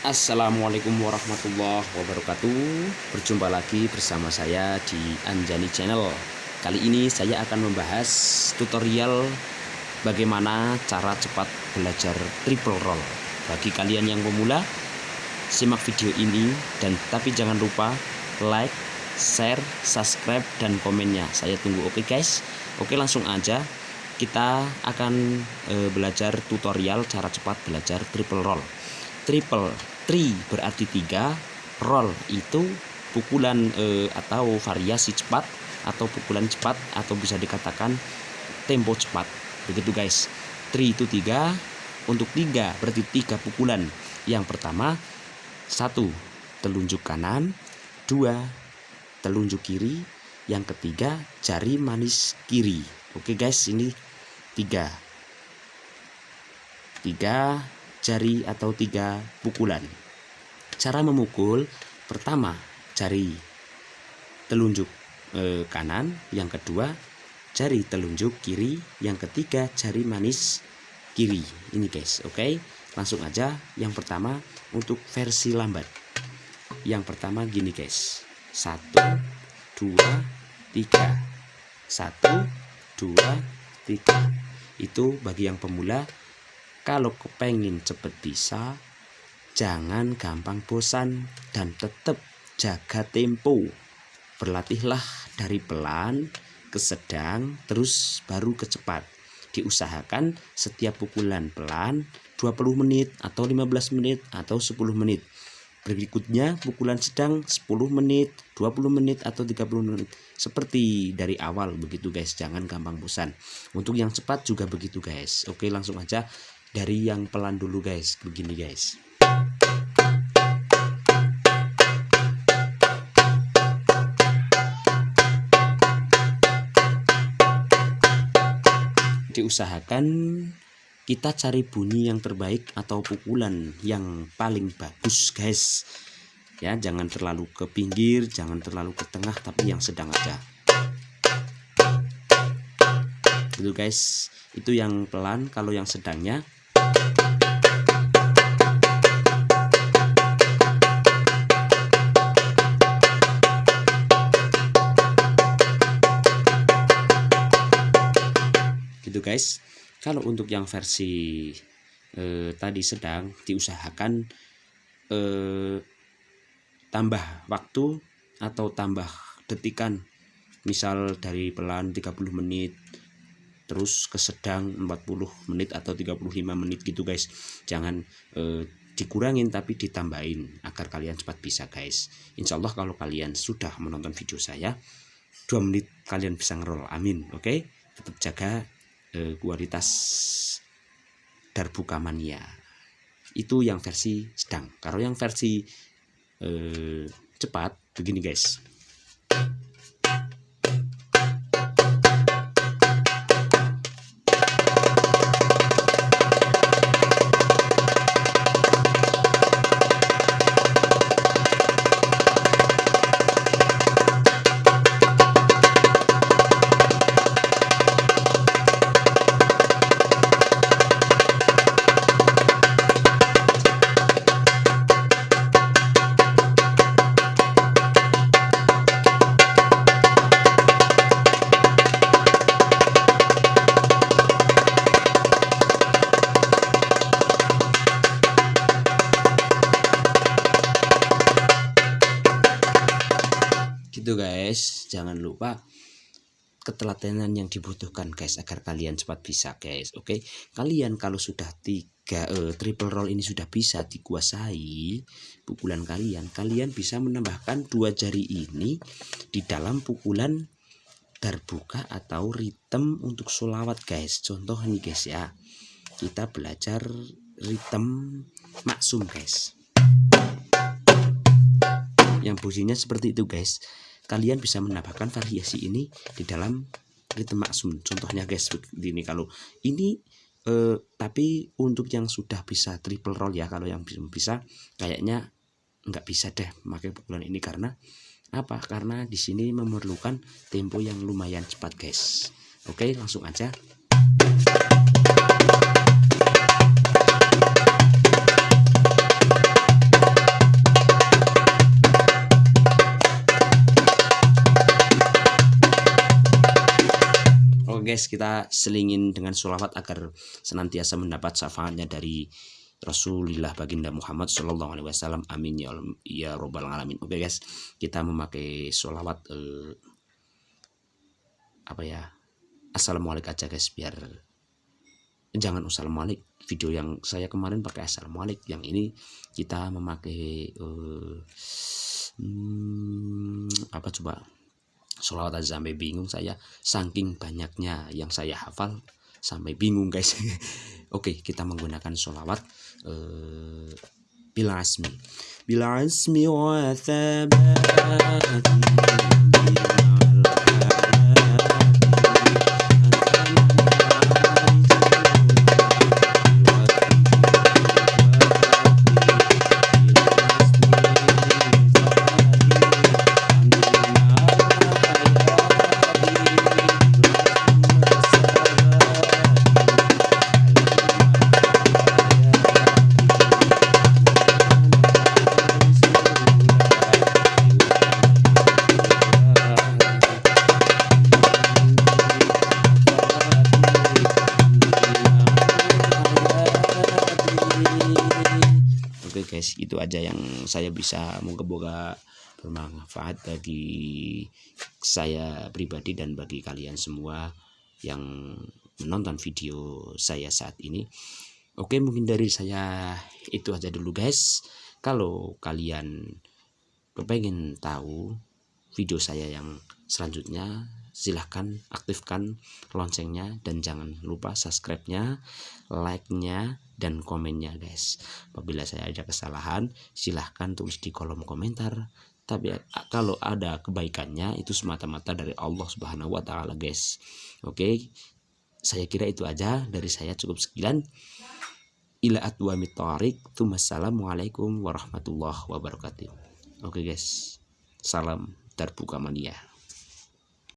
Assalamualaikum warahmatullahi wabarakatuh. Berjumpa lagi bersama saya di Anjani Channel. Kali ini saya akan membahas tutorial Bagaimana cara cepat belajar triple roll. Bagi kalian yang pemula Simak video ini Dan tapi jangan lupa like, share, subscribe, dan komennya. Saya tunggu oke okay guys? Oke langsung aja. Kita akan e, belajar tutorial cara cepat belajar triple roll triple tri berarti tiga roll itu pukulan e, atau variasi cepat atau pukulan cepat atau bisa dikatakan tempo cepat. Begitu guys. Tri itu tiga untuk tiga berarti tiga pukulan. Yang pertama satu telunjuk kanan dua telunjuk kiri yang ketiga jari manis kiri. Oke guys ini tiga. Tiga jari atau tiga pukulan. Cara memukul pertama jari telunjuk e, kanan, yang kedua jari telunjuk kiri, yang ketiga jari manis kiri. Ini guys, oke. Okay? Langsung aja yang pertama untuk versi lambat. Yang pertama gini guys. Satu, dua, tiga. Satu, dua, tiga. Itu bagi yang pemula kalau kepengin cepet bisa, jangan gampang bosan dan tetap jaga tempo. Berlatihlah dari pelan ke sedang, terus baru ke cepat. Diusahakan setiap pukulan pelan 20 menit atau 15 menit atau 10 menit. Berikutnya pukulan sedang 10 menit, 20 menit atau 30 menit. Seperti dari awal begitu guys, jangan gampang bosan. Untuk yang cepat juga begitu guys. Oke, langsung aja dari yang pelan dulu guys. Begini guys. Diusahakan kita cari bunyi yang terbaik atau pukulan yang paling bagus guys. Ya jangan terlalu ke pinggir jangan terlalu ke tengah tapi yang sedang aja itu guys. Itu yang pelan kalau yang sedangnya gitu guys. Kalau untuk yang versi eh, tadi sedang diusahakan eh, tambah waktu atau tambah detikan. Misal dari pelan 30 menit terus ke sedang 40 menit atau 35 menit gitu guys. Jangan eh, dikurangin tapi ditambahin agar kalian cepat bisa guys. Insya Allah kalau kalian sudah menonton video saya 2 menit kalian bisa ngerol. Amin oke? Okay? tetap jaga eh, kualitas darbuka mania. Itu yang versi sedang. Kalau yang versi eh, cepat begini guys gitu guys. Jangan lupa ketelatenan yang dibutuhkan guys agar kalian cepat bisa guys. Oke? Kalian kalau sudah tiga uh, triple roll ini sudah bisa dikuasai pukulan kalian kalian bisa menambahkan dua jari ini di dalam pukulan darbuka atau ritme untuk solawat guys. Contoh nih guys ya. Kita belajar ritme maksum guys. Yang bunyinya seperti itu guys kalian bisa menambahkan variasi ini di dalam ritme maksum. Contohnya guys begini kalau ini eh, tapi untuk yang sudah bisa triple roll ya kalau yang belum bisa kayaknya nggak bisa deh pakai pukulan ini. Karena apa? Karena di sini memerlukan tempo yang lumayan cepat guys. Oke langsung aja guys kita selingin dengan sholawat agar senantiasa mendapat syafaatnya dari Rasulullah baginda Muhammad Shallallahu Alaihi Wasallam. Amin ya ya robbal alamin. Oke guys kita memakai sholawat eh, apa ya assalamualaikum aja guys biar jangan assalamualaikum. Video yang saya kemarin pakai assalamualaikum yang ini kita memakai uh, hmm, apa coba sholawat aja sampai bingung saya. Saking banyaknya yang saya hafal sampai bingung guys. Oke kita menggunakan sholawat uh, bila asmi. Bila asmi wa guys itu aja yang saya bisa moga bermanfaat bagi saya pribadi dan bagi kalian semua yang menonton video saya saat ini. Oke mungkin dari saya itu aja dulu guys. Kalau kalian kepengen tahu video saya yang selanjutnya silahkan aktifkan loncengnya dan jangan lupa subscribe-nya, like-nya, dan komennya guys. Apabila saya ada kesalahan, silahkan tulis di kolom komentar. Tapi kalau ada kebaikannya itu semata-mata dari Allah Subhanahu wa taala guys. Oke. Saya kira itu aja dari saya cukup sekian. Ila atwa mitarik. Assalamualaikum warahmatullahi wabarakatuh. Oke guys. Salam terbuka mania.